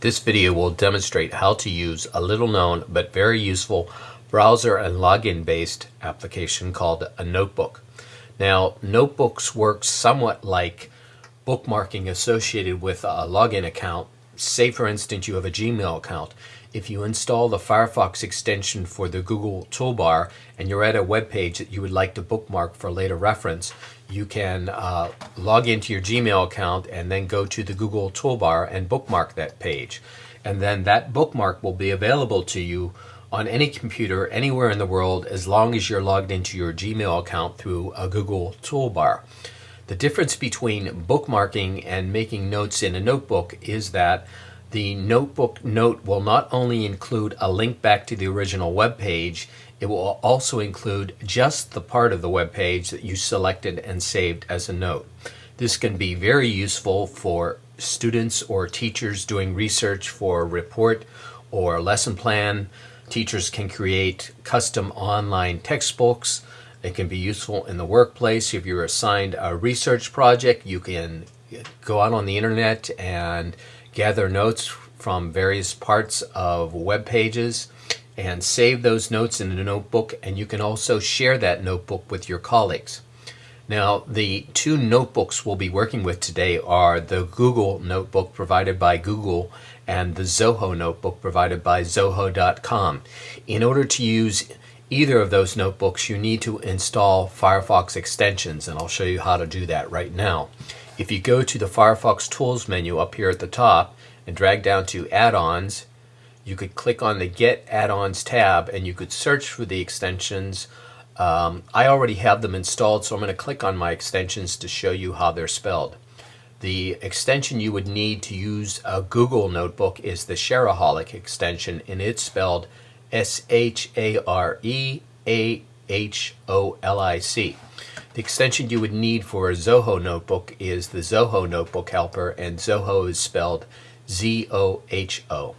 This video will demonstrate how to use a little known but very useful browser and login based application called a notebook. Now notebooks work somewhat like bookmarking associated with a login account. Say for instance you have a Gmail account. If you install the Firefox extension for the Google toolbar and you're at a web page that you would like to bookmark for later reference, you can uh, log into your Gmail account and then go to the Google toolbar and bookmark that page. And then that bookmark will be available to you on any computer anywhere in the world as long as you're logged into your Gmail account through a Google toolbar. The difference between bookmarking and making notes in a notebook is that the notebook note will not only include a link back to the original web page, it will also include just the part of the web page that you selected and saved as a note. This can be very useful for students or teachers doing research for a report or lesson plan. Teachers can create custom online textbooks. It can be useful in the workplace. If you're assigned a research project, you can go out on the internet and gather notes from various parts of web pages and save those notes in a notebook and you can also share that notebook with your colleagues. Now the two notebooks we'll be working with today are the Google notebook provided by Google and the Zoho notebook provided by Zoho.com. In order to use either of those notebooks you need to install Firefox extensions and I'll show you how to do that right now. If you go to the Firefox Tools menu up here at the top and drag down to Add-ons you could click on the Get Add-ons tab and you could search for the extensions. Um, I already have them installed, so I'm going to click on my extensions to show you how they're spelled. The extension you would need to use a Google Notebook is the Shareaholic extension, and it's spelled S-H-A-R-E-A-H-O-L-I-C. The extension you would need for a Zoho Notebook is the Zoho Notebook Helper, and Zoho is spelled Z-O-H-O.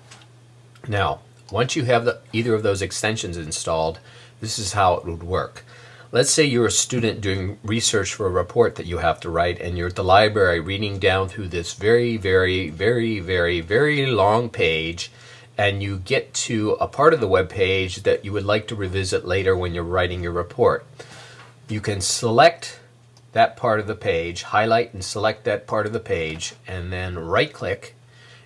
Now, once you have the, either of those extensions installed, this is how it would work. Let's say you're a student doing research for a report that you have to write and you're at the library reading down through this very, very, very, very, very long page and you get to a part of the web page that you would like to revisit later when you're writing your report. You can select that part of the page, highlight and select that part of the page, and then right click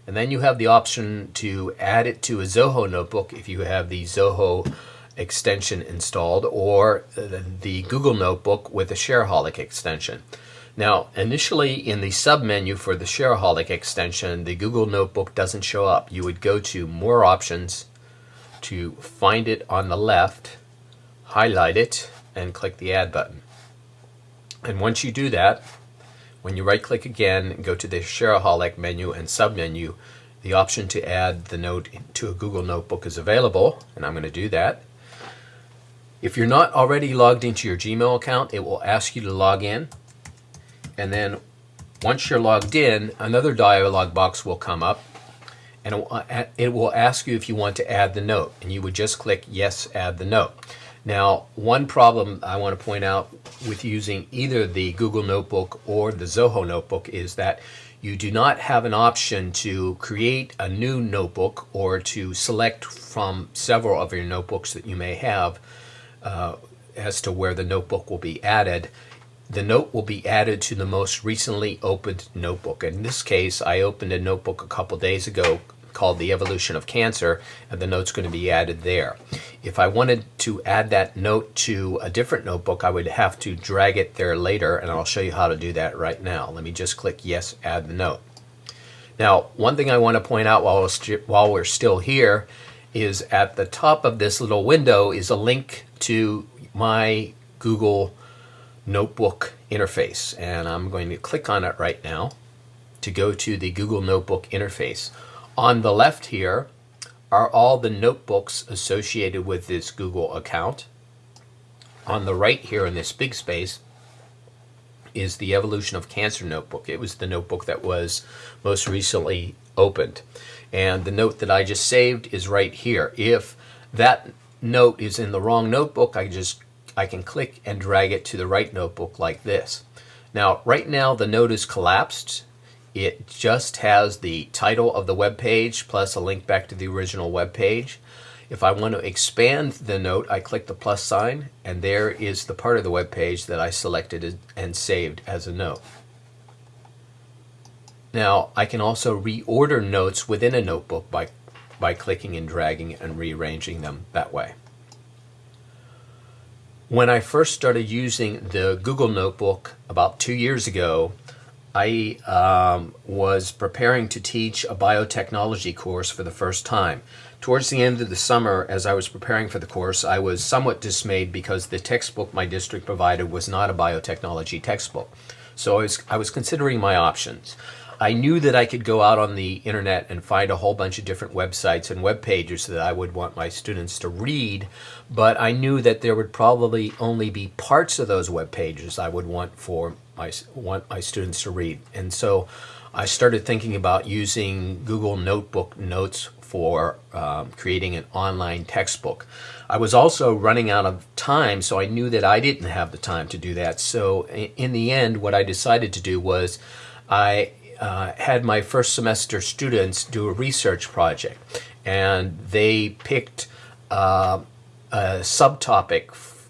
and then you have the option to add it to a Zoho notebook if you have the Zoho extension installed or the Google Notebook with a Shareaholic extension. Now, initially in the submenu for the Shareaholic extension, the Google Notebook doesn't show up. You would go to More Options to find it on the left, highlight it, and click the Add button. And once you do that, when you right click again, go to the Shareaholic menu and submenu, the option to add the note to a Google Notebook is available, and I'm going to do that. If you're not already logged into your Gmail account, it will ask you to log in. And then once you're logged in, another dialog box will come up and it will ask you if you want to add the note. And you would just click yes, add the note. Now, one problem I want to point out with using either the Google Notebook or the Zoho Notebook is that you do not have an option to create a new notebook or to select from several of your notebooks that you may have uh, as to where the notebook will be added. The note will be added to the most recently opened notebook. In this case, I opened a notebook a couple days ago called The Evolution of Cancer, and the note's going to be added there. If I wanted to add that note to a different notebook, I would have to drag it there later, and I'll show you how to do that right now. Let me just click Yes, Add the Note. Now, one thing I want to point out while we're, while we're still here is at the top of this little window is a link to my Google Notebook interface, and I'm going to click on it right now to go to the Google Notebook interface. On the left here are all the notebooks associated with this Google account. On the right here in this big space is the Evolution of Cancer notebook. It was the notebook that was most recently opened. And the note that I just saved is right here. If that note is in the wrong notebook, I just I can click and drag it to the right notebook like this. Now, right now the note is collapsed it just has the title of the web page plus a link back to the original web page. If I want to expand the note, I click the plus sign, and there is the part of the web page that I selected and saved as a note. Now, I can also reorder notes within a notebook by, by clicking and dragging and rearranging them that way. When I first started using the Google Notebook about two years ago, I um, was preparing to teach a biotechnology course for the first time. Towards the end of the summer, as I was preparing for the course, I was somewhat dismayed because the textbook my district provided was not a biotechnology textbook. So I was, I was considering my options. I knew that I could go out on the internet and find a whole bunch of different websites and web pages that I would want my students to read, but I knew that there would probably only be parts of those web pages I would want for my want my students to read. And so I started thinking about using Google Notebook Notes for um, creating an online textbook. I was also running out of time, so I knew that I didn't have the time to do that. So in the end, what I decided to do was I uh, had my first semester students do a research project, and they picked uh, a subtopic,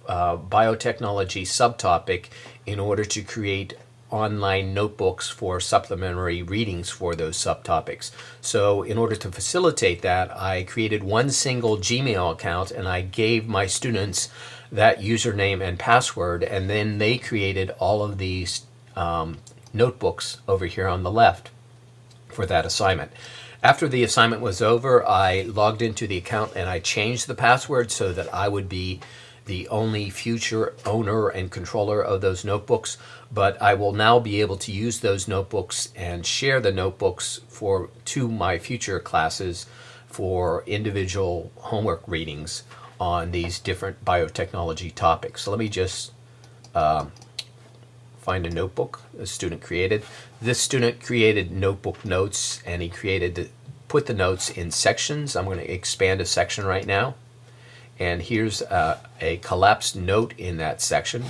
uh, biotechnology subtopic, in order to create online notebooks for supplementary readings for those subtopics. So in order to facilitate that, I created one single Gmail account and I gave my students that username and password and then they created all of these um, notebooks over here on the left for that assignment. After the assignment was over, I logged into the account and I changed the password so that I would be the only future owner and controller of those notebooks, but I will now be able to use those notebooks and share the notebooks for to my future classes for individual homework readings on these different biotechnology topics. So let me just um, find a notebook a student created. This student created notebook notes and he created put the notes in sections. I'm going to expand a section right now. And here's a, a collapsed note in that section.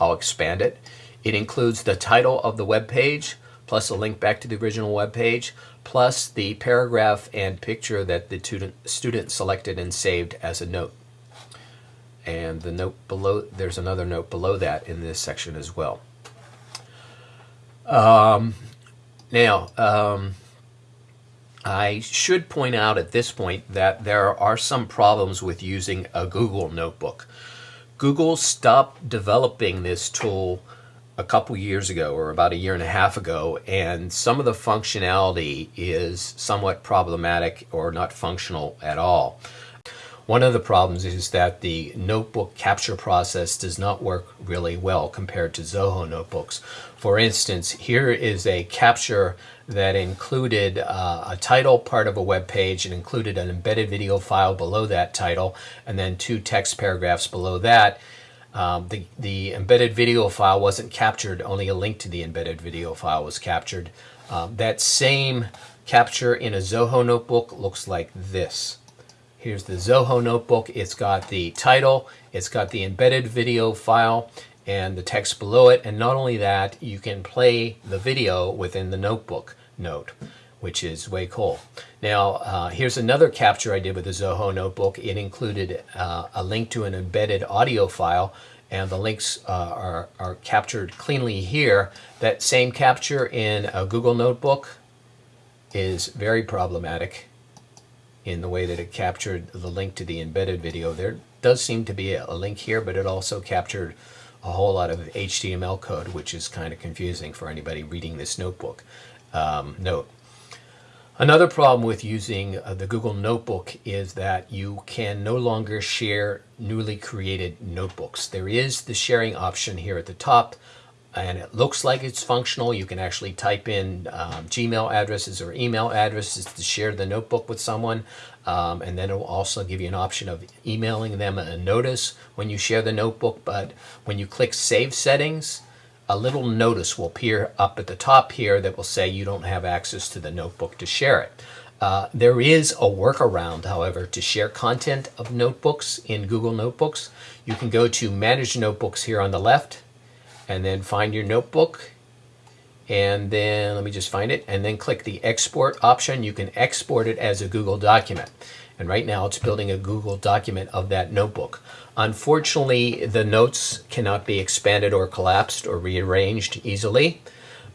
I'll expand it. It includes the title of the web page, plus a link back to the original web page, plus the paragraph and picture that the student, student selected and saved as a note. And the note below, there's another note below that in this section as well. Um, now, um, I should point out at this point that there are some problems with using a Google Notebook. Google stopped developing this tool a couple years ago or about a year and a half ago and some of the functionality is somewhat problematic or not functional at all. One of the problems is that the notebook capture process does not work really well compared to Zoho notebooks. For instance, here is a capture that included uh, a title part of a web page and included an embedded video file below that title and then two text paragraphs below that. Um, the, the embedded video file wasn't captured, only a link to the embedded video file was captured. Um, that same capture in a Zoho notebook looks like this. Here's the Zoho notebook. It's got the title, it's got the embedded video file, and the text below it. And not only that, you can play the video within the notebook note, which is way cool. Now, uh, here's another capture I did with the Zoho notebook. It included uh, a link to an embedded audio file, and the links uh, are, are captured cleanly here. That same capture in a Google Notebook is very problematic in the way that it captured the link to the embedded video. There does seem to be a link here, but it also captured a whole lot of HTML code, which is kind of confusing for anybody reading this notebook um, note. Another problem with using uh, the Google Notebook is that you can no longer share newly created notebooks. There is the sharing option here at the top, and it looks like it's functional. You can actually type in um, Gmail addresses or email addresses to share the notebook with someone. Um, and then it will also give you an option of emailing them a notice when you share the notebook. But when you click Save Settings, a little notice will appear up at the top here that will say you don't have access to the notebook to share it. Uh, there is a workaround, however, to share content of notebooks in Google Notebooks. You can go to Manage Notebooks here on the left, and then find your notebook and then let me just find it and then click the export option. You can export it as a Google document. And right now it's building a Google document of that notebook. Unfortunately, the notes cannot be expanded or collapsed or rearranged easily,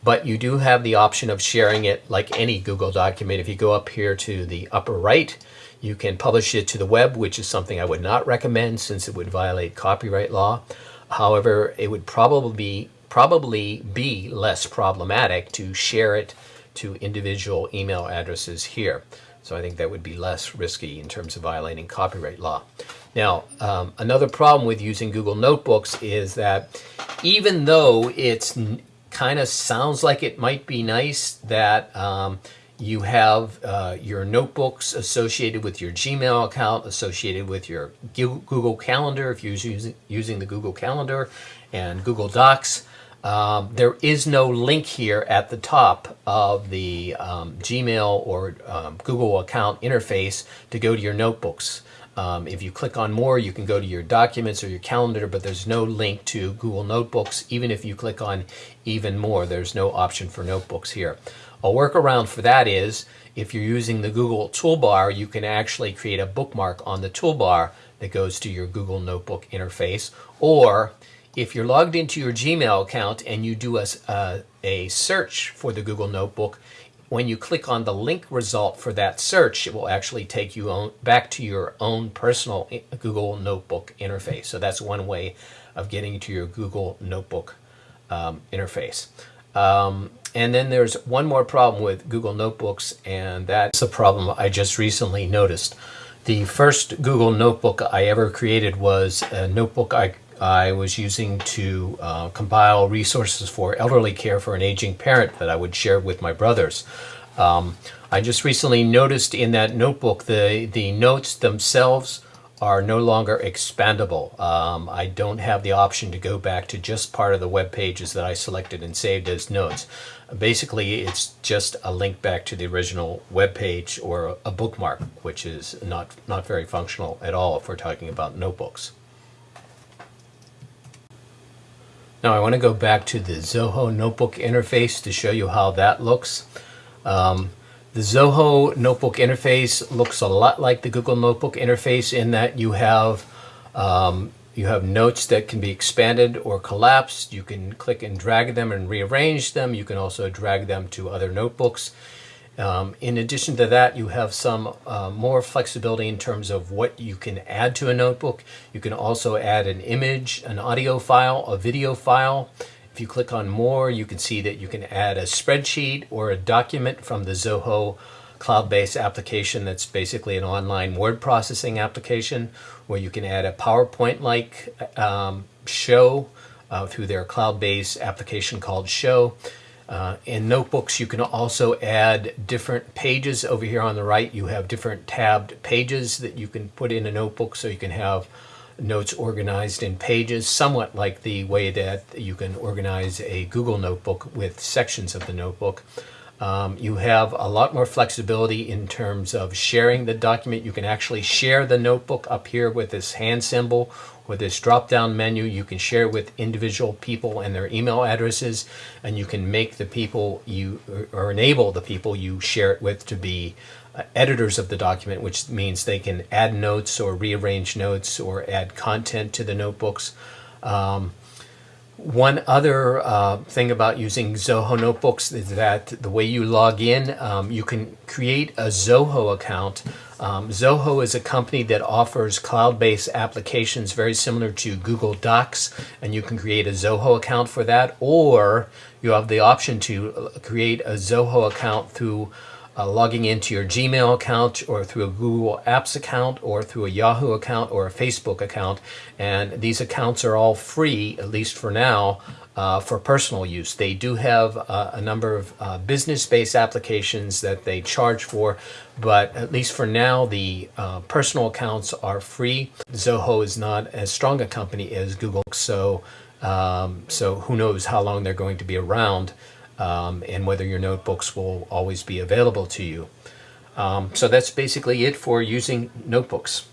but you do have the option of sharing it like any Google document. If you go up here to the upper right, you can publish it to the web, which is something I would not recommend since it would violate copyright law. However, it would probably be, probably be less problematic to share it to individual email addresses here. So I think that would be less risky in terms of violating copyright law. Now, um, another problem with using Google Notebooks is that even though it's kind of sounds like it might be nice that um, you have uh, your notebooks associated with your Gmail account, associated with your Google Calendar if you're using, using the Google Calendar and Google Docs. Um, there is no link here at the top of the um, Gmail or um, Google account interface to go to your notebooks. Um, if you click on more, you can go to your documents or your calendar, but there's no link to Google Notebooks. Even if you click on even more, there's no option for notebooks here. A workaround for that is if you're using the Google toolbar, you can actually create a bookmark on the toolbar that goes to your Google Notebook interface. Or if you're logged into your Gmail account and you do a, a search for the Google Notebook, when you click on the link result for that search, it will actually take you on, back to your own personal Google Notebook interface. So that's one way of getting to your Google Notebook um, interface. Um, and then there's one more problem with Google Notebooks, and that's a problem I just recently noticed. The first Google Notebook I ever created was a notebook I, I was using to uh, compile resources for elderly care for an aging parent that I would share with my brothers. Um, I just recently noticed in that notebook the, the notes themselves are no longer expandable. Um, I don't have the option to go back to just part of the web pages that I selected and saved as notes. Basically, it's just a link back to the original web page or a bookmark, which is not, not very functional at all if we're talking about notebooks. Now I want to go back to the Zoho notebook interface to show you how that looks. Um, the Zoho notebook interface looks a lot like the Google Notebook interface in that you have um, you have notes that can be expanded or collapsed. You can click and drag them and rearrange them. You can also drag them to other notebooks. Um, in addition to that, you have some uh, more flexibility in terms of what you can add to a notebook. You can also add an image, an audio file, a video file. If you click on more, you can see that you can add a spreadsheet or a document from the Zoho cloud-based application that's basically an online word processing application where you can add a PowerPoint-like um, show uh, through their cloud-based application called Show. Uh, in notebooks, you can also add different pages. Over here on the right, you have different tabbed pages that you can put in a notebook so you can have notes organized in pages, somewhat like the way that you can organize a Google notebook with sections of the notebook. Um, you have a lot more flexibility in terms of sharing the document. You can actually share the notebook up here with this hand symbol or this drop-down menu. You can share with individual people and their email addresses, and you can make the people you, or enable the people you share it with to be editors of the document, which means they can add notes or rearrange notes or add content to the notebooks. Um, one other uh, thing about using Zoho Notebooks is that the way you log in, um, you can create a Zoho account. Um, Zoho is a company that offers cloud-based applications very similar to Google Docs, and you can create a Zoho account for that, or you have the option to create a Zoho account through uh, logging into your Gmail account or through a Google Apps account or through a Yahoo account or a Facebook account. And these accounts are all free, at least for now, uh, for personal use. They do have uh, a number of uh, business-based applications that they charge for, but at least for now, the uh, personal accounts are free. Zoho is not as strong a company as Google, so um, so who knows how long they're going to be around um, and whether your notebooks will always be available to you. Um, so that's basically it for using notebooks.